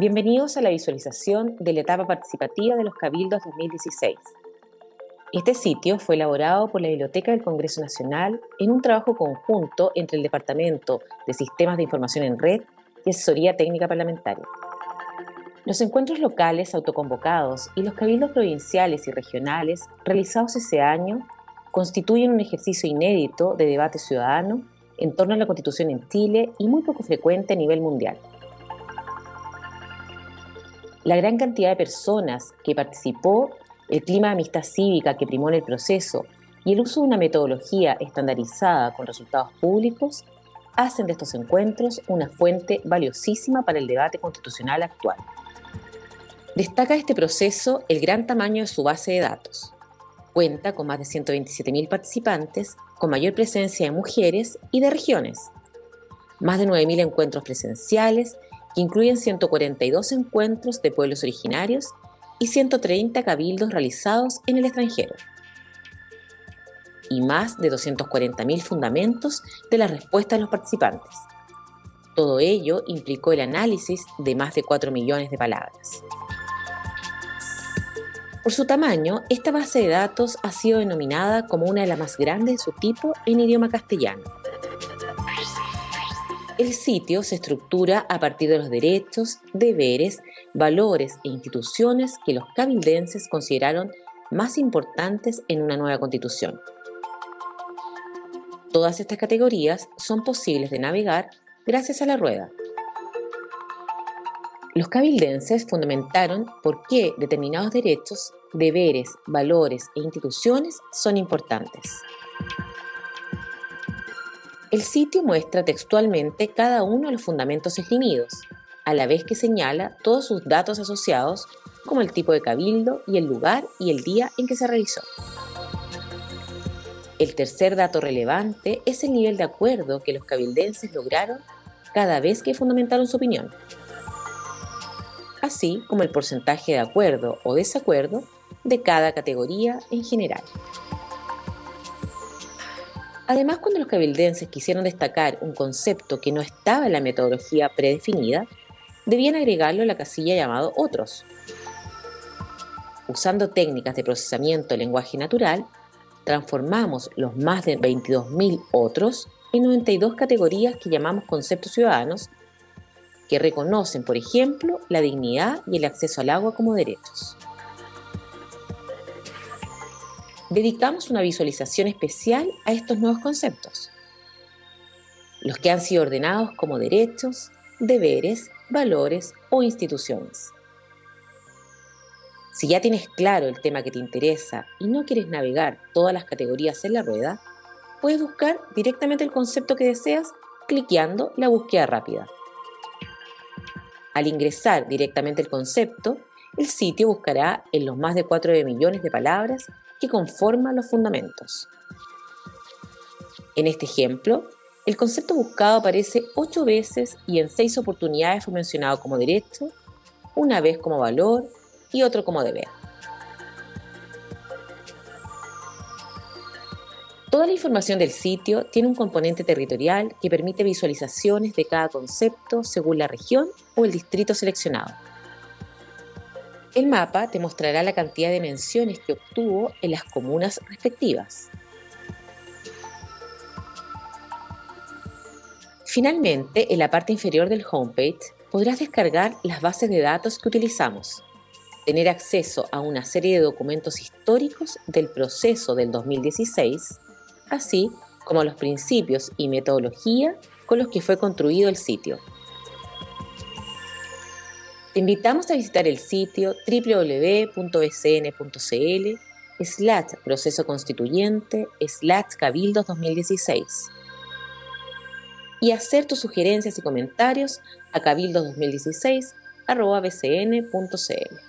Bienvenidos a la visualización de la etapa participativa de los Cabildos 2016. Este sitio fue elaborado por la Biblioteca del Congreso Nacional en un trabajo conjunto entre el Departamento de Sistemas de Información en Red y Asesoría Técnica Parlamentaria. Los encuentros locales autoconvocados y los cabildos provinciales y regionales realizados ese año constituyen un ejercicio inédito de debate ciudadano en torno a la Constitución en Chile y muy poco frecuente a nivel mundial. La gran cantidad de personas que participó, el clima de amistad cívica que primó en el proceso y el uso de una metodología estandarizada con resultados públicos hacen de estos encuentros una fuente valiosísima para el debate constitucional actual. Destaca este proceso el gran tamaño de su base de datos. Cuenta con más de 127.000 participantes, con mayor presencia de mujeres y de regiones. Más de 9.000 encuentros presenciales, incluyen 142 encuentros de pueblos originarios y 130 cabildos realizados en el extranjero. Y más de 240.000 fundamentos de la respuesta de los participantes. Todo ello implicó el análisis de más de 4 millones de palabras. Por su tamaño, esta base de datos ha sido denominada como una de las más grandes de su tipo en idioma castellano. El sitio se estructura a partir de los derechos, deberes, valores e instituciones que los cabildenses consideraron más importantes en una nueva constitución. Todas estas categorías son posibles de navegar gracias a la rueda. Los cabildenses fundamentaron por qué determinados derechos deberes, valores e instituciones son importantes. El sitio muestra textualmente cada uno de los fundamentos esgrimidos, a la vez que señala todos sus datos asociados, como el tipo de cabildo y el lugar y el día en que se realizó. El tercer dato relevante es el nivel de acuerdo que los cabildenses lograron cada vez que fundamentaron su opinión, así como el porcentaje de acuerdo o desacuerdo de cada categoría en general. Además, cuando los cabildenses quisieron destacar un concepto que no estaba en la metodología predefinida, debían agregarlo a la casilla llamado Otros. Usando técnicas de procesamiento de lenguaje natural, transformamos los más de 22.000 otros en 92 categorías que llamamos conceptos ciudadanos, que reconocen, por ejemplo, la dignidad y el acceso al agua como derechos. Dedicamos una visualización especial a estos nuevos conceptos, los que han sido ordenados como derechos, deberes, valores o instituciones. Si ya tienes claro el tema que te interesa y no quieres navegar todas las categorías en la rueda, puedes buscar directamente el concepto que deseas cliqueando la búsqueda rápida. Al ingresar directamente el concepto, el sitio buscará en los más de 4 millones de palabras que conforman los fundamentos. En este ejemplo, el concepto buscado aparece ocho veces y en seis oportunidades fue mencionado como derecho, una vez como valor y otro como deber. Toda la información del sitio tiene un componente territorial que permite visualizaciones de cada concepto según la región o el distrito seleccionado. El mapa te mostrará la cantidad de menciones que obtuvo en las comunas respectivas. Finalmente, en la parte inferior del homepage podrás descargar las bases de datos que utilizamos, tener acceso a una serie de documentos históricos del proceso del 2016, así como los principios y metodología con los que fue construido el sitio. Te invitamos a visitar el sitio www.bcn.cl slash proceso constituyente slash cabildos 2016 y hacer tus sugerencias y comentarios a cabildos2016 bcn.cl.